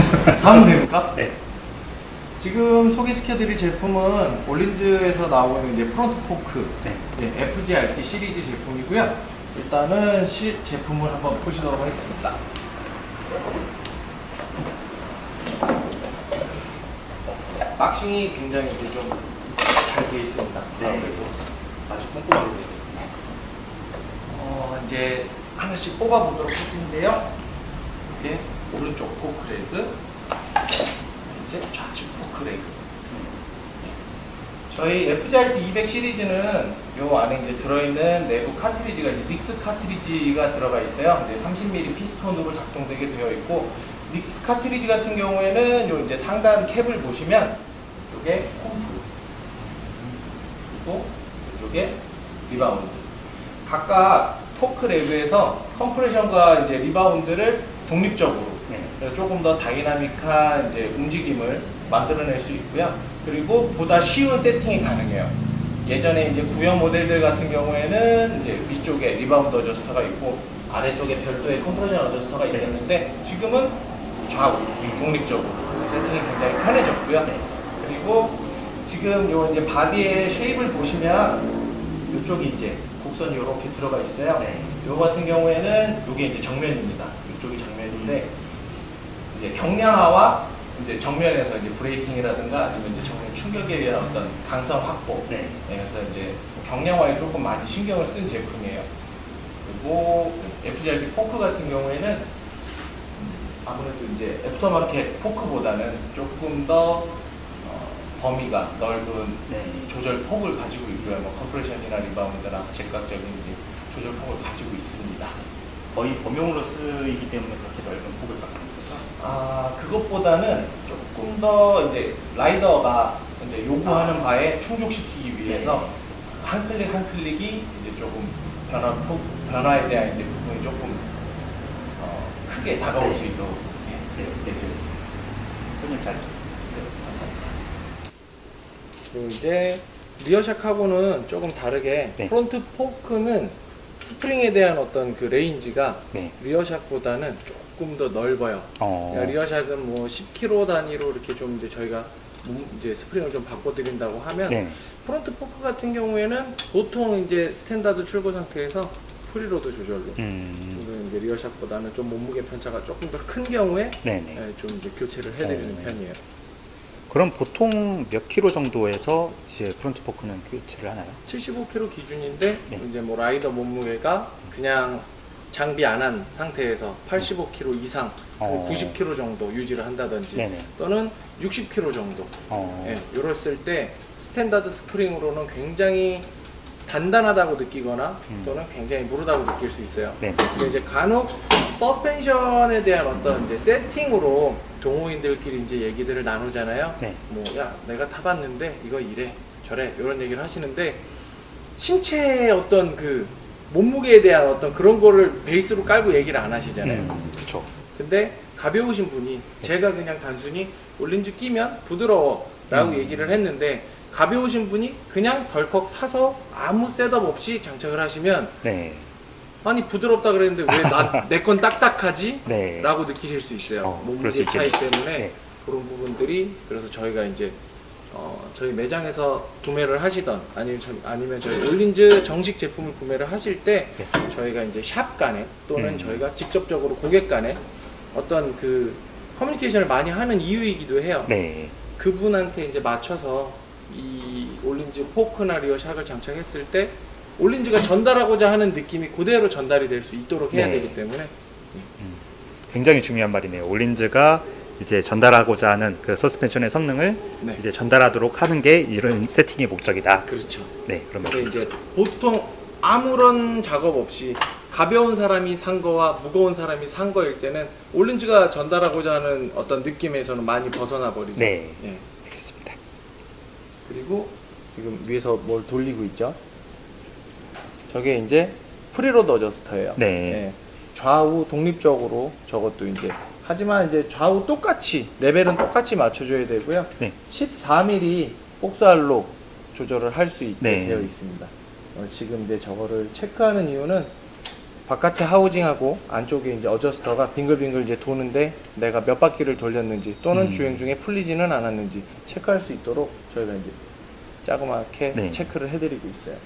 하면 됩니까? 네. 지금 소개시켜드릴 제품은 Öhlins에서 나오는 이제 front fork 네. 예, FGRT 시리즈 제품이고요. 일단은 시, 제품을 한번 보시도록 하겠습니다. boxing이 굉장히 좀잘 되어 있습니다. 네. 아주 꼼꼼하게 되어 있습니다. 어, 이제 하나씩 뽑아보도록 할 텐데요. 이게 오른쪽 포크레그, 이제 좌측 포크레그. 저희 FGRT 200 시리즈는 요 안에 이제 들어있는 내부 카트리지가 이제 닉스 카트리지가 들어가 있어요. 이제 30mm 피스톤으로 작동되게 되어 있고 닉스 카트리지 같은 경우에는 요 이제 상단 캡을 보시면 이쪽에 콤프 그리고 이쪽에 rebound 각각 fork leg에서 compression과 이제 rebound를 독립적으로 네. 그래서 조금 더 다이나믹한 이제 움직임을 만들어낼 수 있고요. 그리고 보다 쉬운 세팅이 가능해요. 예전에 이제 구형 모델들 같은 경우에는 이제 위쪽에 rebound adjuster가 있고 아래쪽에 별도의 compression adjuster가 있었는데 지금은 좌우 독립적으로 세팅이 굉장히 편해졌고요. 네. 그리고 지금 요 이제 body의 shape을 보시면 이쪽이 이제 곡선이 이렇게 들어가 있어요. 네. 요 같은 경우에는 이게 이제 정면입니다. 이쪽이 정면인데 이제 경량화와 이제 정면에서 이제 braking이라든가 아니면 이제 정면 충격에 의한 어떤 강성 확보. 네. 네, 그래서 이제 경량화에 조금 많이 신경을 쓴 제품이에요. 그리고 FGRT fork 같은 경우에는 아무래도 이제 aftermarket fork보다는 조금 더 어, 범위가 넓은 네. 조절 폭을 가지고 있고요. 뭐 compression이나 rebound나 즉각적인 이제 조절 폭을 가지고 있습니다. 거의 범용으로 쓰이기 때문에 그렇게 넓은 폭을 갖고 거죠. 아 그것보다는 조금 더 이제 rider가 이제 요구하는 바에 충족시키기 위해서 한 클릭 한 클릭이 이제 조금 변화 폭 변화에 대한 이제 부분이 조금 어, 크게 다가올 네. 수 있도록 예, 네. 되어 있습니다. 설명 잘 들었습니다. 그리고 이제 rear shock하고는 조금 다르게 네. front fork는 스프링에 대한 어떤 그 range가 네. rear shock보다는 조금 더 넓어요. 어. 그러니까 rear shock은 뭐 10kg 단위로 이렇게 좀 이제 저희가 몸- 이제 스프링을 좀 바꿔드린다고 하면 네. front fork 같은 경우에는 보통 이제 standard 출고 상태에서 preload 조절로 음. 이제 rear shock보다는 좀 몸무게 편차가 조금 더 큰 경우에 네네. 예, 좀 이제 교체를 해드리는 어. 편이에요. 그럼 보통 몇 킬로 정도에서 이제 front fork는 교체를 하나요? 75kg 기준인데 네. 이제 뭐 라이더 몸무게가 그냥 장비 안 한 상태에서 85kg 이상 어. 90kg 정도 유지를 한다든지 네네. 또는 60kg 정도 어. 예, 이랬을 때 standard 스프링으로는 굉장히 단단하다고 느끼거나 음. 또는 굉장히 무르다고 느낄 수 있어요. 네. 근데 이제 간혹 서스펜션에 대한 어떤 이제 세팅으로 동호인들끼리 이제 얘기들을 나누잖아요. 네. 뭐야 내가 타봤는데 이거 이래 저래 이런 얘기를 하시는데 신체의 어떤 그 몸무게에 대한 어떤 그런 거를 베이스로 깔고 얘기를 안 하시잖아요. 음, 그쵸. 근데 가벼우신 분이 제가 그냥 단순히 올린즈 끼면 부드러워 라고 음. 얘기를 했는데 가벼우신 분이 그냥 덜컥 사서 아무 셋업 없이 장착을 하시면 네. 아니 부드럽다 그랬는데 왜 내 건 딱딱하지? 네. 라고 느끼실 수 있어요 어, 몸무게 차이. 때문에 네. 그런 부분들이 그래서 저희가 이제 어, 저희 매장에서 구매를 하시던 아니면 저, 아니면 저희 올린즈 정식 제품을 구매를 하실 때 네. 저희가 이제 샵 간에 또는 음. 저희가 직접적으로 고객 간에 어떤 그 커뮤니케이션을 많이 하는 이유이기도 해요. 네. 그분한테 이제 맞춰서 이 Öhlins fork나 rear shock을 장착했을 때 Öhlins가 전달하고자 하는 느낌이 그대로 전달이 될 수 있도록 해야 네. 되기 때문에 굉장히 중요한 말이네요. Öhlins가 이제 전달하고자 하는 그 서스펜션의 성능을 네. 이제 전달하도록 하는 게 이런 세팅의 목적이다. 그렇죠. 네, 그런 근데 이제. 보통 아무런 작업 없이 가벼운 사람이 산 거와 무거운 사람이 산 거일 때는 Öhlins가 전달하고자 하는 어떤 느낌에서는 많이 벗어나 버리죠. 네. 예. 알겠습니다. 그리고 지금 위에서 뭘 돌리고 있죠? 저게 이제 preload adjuster예요. 네. 예. 좌우 독립적으로 저것도 이제 하지만 이제 좌우 똑같이 레벨은 똑같이 맞춰줘야 되고요. 네. 14mm 복살로 조절을 할 수 있게 네. 되어 있습니다. 어, 지금 이제 저거를 체크하는 이유는 바깥에 하우징하고 안쪽에 이제 어저스터가 빙글빙글 이제 도는데 내가 몇 바퀴를 돌렸는지 또는 음. 주행 중에 풀리지는 않았는지 체크할 수 있도록 저희가 이제 자그맣게 네. 체크를 해드리고 있어요.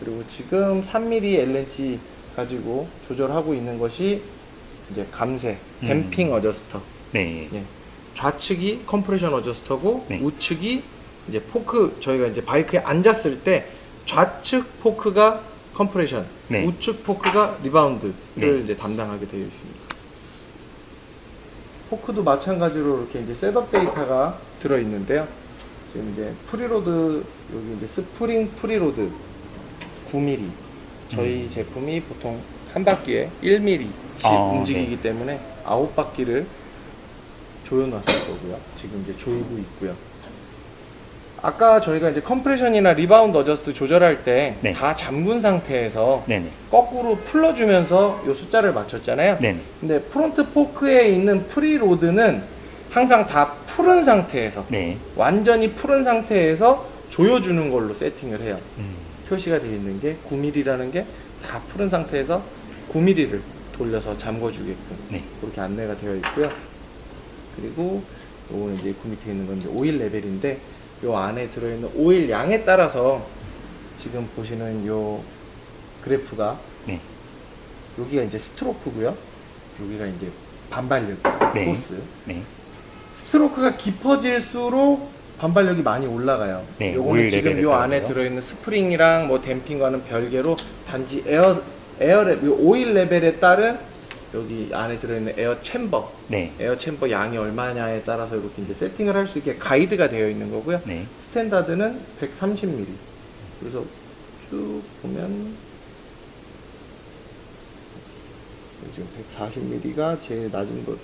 그리고 지금 3mm LNG 가지고 조절하고 있는 것이 이제 음. 댐핑 어저스터. 네. 예. 좌측이 compression adjuster고 네. 우측이 이제 포크 저희가 이제 바이크에 앉았을 때 좌측 fork가 compression, 네. 우측 fork가 rebound를 네. 이제 담당하게 되어 있습니다. fork도 마찬가지로 이렇게 이제 setup 데이터가 들어 있는데요. 지금 이제 preload 여기 이제 스프링 preload 9mm 저희 음. 제품이 보통 한 바퀴에 1mm씩 아, 움직이기 때문에 아홉 바퀴를 조여놨을 거고요. 지금 이제 조이고 있고요. 아까 저희가 이제 compression이나 rebound adjust 조절할 때 네. 다 잠근 상태에서 네네. 거꾸로 풀러주면서 이 숫자를 맞췄잖아요. 네네. 근데 front fork에 있는 preload는 항상 다 푸른 상태에서 네. 완전히 푸른 상태에서 조여주는 걸로 세팅을 해요. 음. 표시가 되어 있는 게 9mm라는 게 다 푸른 상태에서 9mm를 돌려서 잠궈주게끔 네. 그렇게 안내가 되어 있고요. 그리고 요거는 이제 그 밑에 있는 건 이제 오일 레벨인데 요 안에 들어있는 오일 양에 따라서 지금 보시는 요 그래프가 네. 여기가 이제 스트로크고요. 여기가 이제 반발력 네. 코스. 네. 스트로크가 깊어질수록 반발력이 많이 올라가요. 네, 요거는 지금 요 안에. 들어있는 스프링이랑 뭐 damping과는 별개로 단지 에어 에어 레요 오일 레벨에 따른 여기 안에 들어있는 air chamber, 네. air chamber 양이 얼마냐에 따라서 이렇게 이제 세팅을 할 수 있게 가이드가 되어 있는 거고요. 네. 스탠다드는 130mm. 그래서 쭉 보면 지금 140mm가 제일 낮은 것.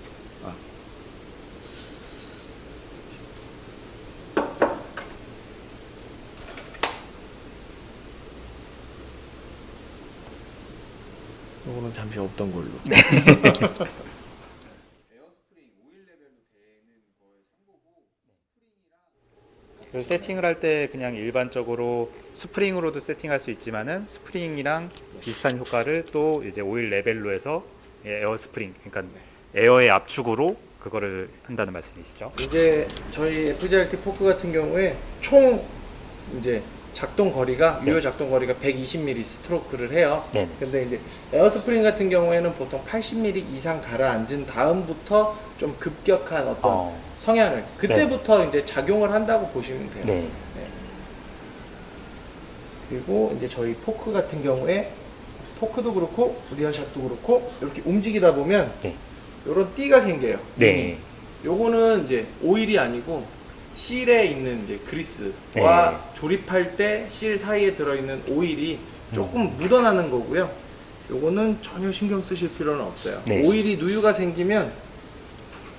아. 이거는 잠시 없던 걸로. 그 세팅을 할 때 그냥 일반적으로 스프링으로도 세팅할 수 있지만은 스프링이랑 비슷한 효과를 또 이제 오일 레벨로 해서 에어 스프링 그러니까 에어의 압축으로 그거를 한다는 말씀이시죠? 이제 저희 FGRT 포크 같은 경우에 총 이제 작동 거리가 네. 유효 작동 거리가 120mm 스트로크를 해요. 네. 근데 이제 에어스프링 같은 경우에는 보통 80mm 이상 가라앉은 다음부터 좀 급격한 어떤 어. 성향을 그때부터 이제 작용을 한다고 보시면 돼요. 네. 네. 그리고 이제 저희 포크 같은 경우에 포크도 그렇고 rear shock도 그렇고 이렇게 움직이다 보면 네. 이런 띠가 생겨요. 네. 요거는 이제 오일이 아니고 실에 있는 이제 그리스와 네. 조립할 때 실 사이에 들어있는 오일이 음. 조금 묻어나는 거고요. 요거는 전혀 신경 쓰실 필요는 없어요. 네. 오일이 누유가 생기면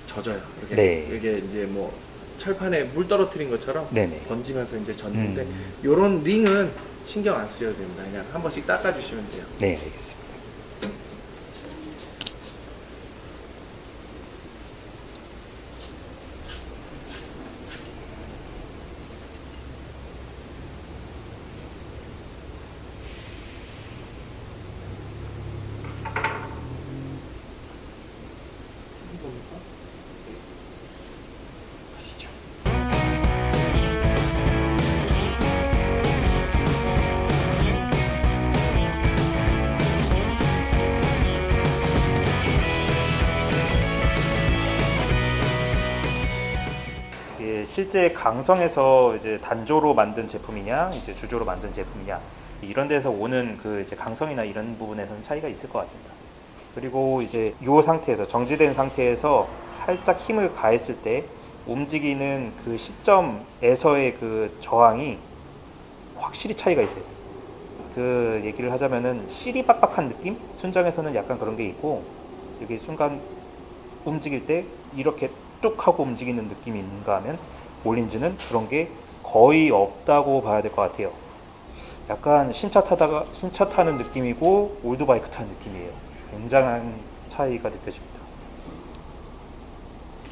젖어요. 이렇게 네. 이게 이제 뭐 철판에 물 떨어뜨린 것처럼 네네. 번지면서 이제 젖는데 음. 요런 링은 신경 안 쓰셔도 됩니다. 그냥 한 번씩 닦아주시면 돼요. 네, 알겠습니다. 실제 강성에서 이제 단조로 만든 제품이냐, 이제 주조로 만든 제품이냐 이런 데서 오는 그 이제 강성이나 이런 부분에서는 차이가 있을 것 같습니다. 그리고 이제 이 상태에서 정지된 상태에서 살짝 힘을 가했을 때 움직이는 그 시점에서의 그 저항이 확실히 차이가 있어요. 그 얘기를 하자면은 실이 빡빡한 느낌? 순정에서는 약간 그런 게 있고 여기 순간 움직일 때 이렇게 뚝 하고 움직이는 느낌이 있는가 하면 올린즈는 그런 게 거의 없다고 봐야 될 것 같아요. 약간 신차 타다가 신차 타는 느낌이고 올드바이크 타는 느낌이에요. 굉장한 차이가 느껴집니다.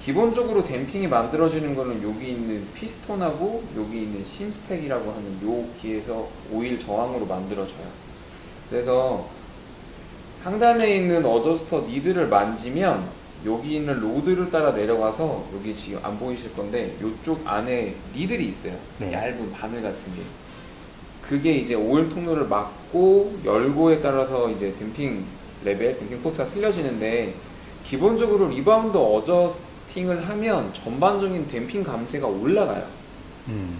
기본적으로 댐핑이 만들어지는 거는 여기 있는 피스톤하고 여기 있는 심스택이라고 하는 요 기에서 오일 저항으로 만들어져요. 그래서 상단에 있는 adjuster needle을 만지면 여기 있는 rod를 따라 내려가서 여기 지금 안 보이실 건데 이쪽 안에 needle이 있어요. 네. 얇은 바늘 같은 게. 그게 이제 오일 통로를 막고 열고에 따라서 이제 damping level, damping force가 틀려지는데 기본적으로 리바운드 adjusting을 하면 전반적인 damping 감쇄가 올라가요. 음.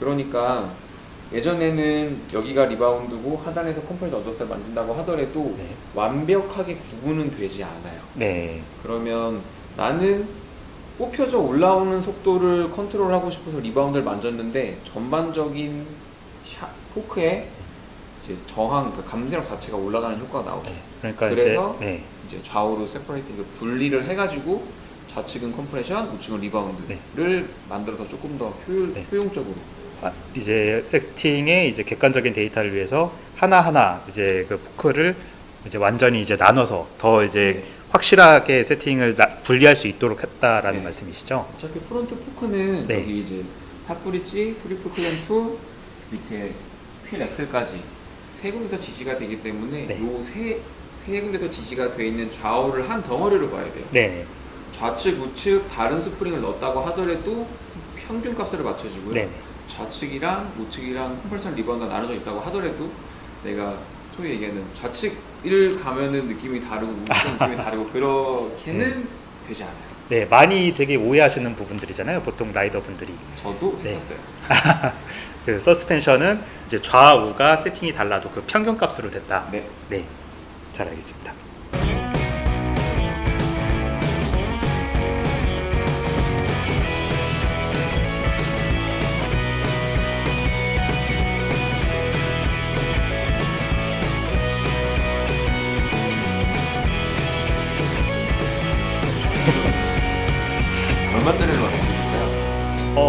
그러니까 예전에는 여기가 리바운드고 하단에서 compression adjuster를 만진다고 하더라도 네. 완벽하게 구분은 되지 않아요. 네. 그러면 나는 뽑혀져 올라오는 속도를 컨트롤하고 싶어서 리바운드를 만졌는데 전반적인 샷, 포크에 이제 저항, 그 감쇠력 자체가 올라가는 효과가 나오죠. 네. 그러니까 그래서 이제 네. 이제 좌우로 separating 그 분리를 해가지고 좌측은 compression, 우측은 리바운드를 네. 만들어서 조금 더 효율, 네. 효용적으로 아, 이제 세팅의 이제 객관적인 데이터를 위해서 하나하나 이제 그 포크를 이제 완전히 이제 나눠서 더 이제 네. 확실하게 세팅을 나- 분리할 수 있도록 했다라는 네. 말씀이시죠? 어차피 front 포크는 네. 여기 이제 top bridge, triple clamp, 밑에 휠 axle까지 세 군데서 지지가 되기 때문에 네. 요세 세 군데서 지지가 돼 있는 좌우를 한 덩어리로 봐야 돼요. 네. 좌측, 우측 다른 스프링을 넣었다고 하더라도 평균 값을 맞춰주고요. 네. 좌측이랑 우측이랑 compression 리바운드가 나눠져 있다고 하더라도 내가 소위 얘기하는 좌측을 가면은 느낌이 다르고 우측 느낌이 다르고 그렇게는 되지 않아요. 네, 많이 되게 오해하시는 부분들이잖아요. 보통 라이더 분들이. 저도 네. 했었어요. 그 서스펜션은 이제 좌우가 세팅이 달라도 그 평균 값으로 됐다. 네. 네. 잘 알겠습니다.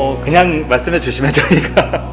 어, 그냥 말씀해 주시면 저희가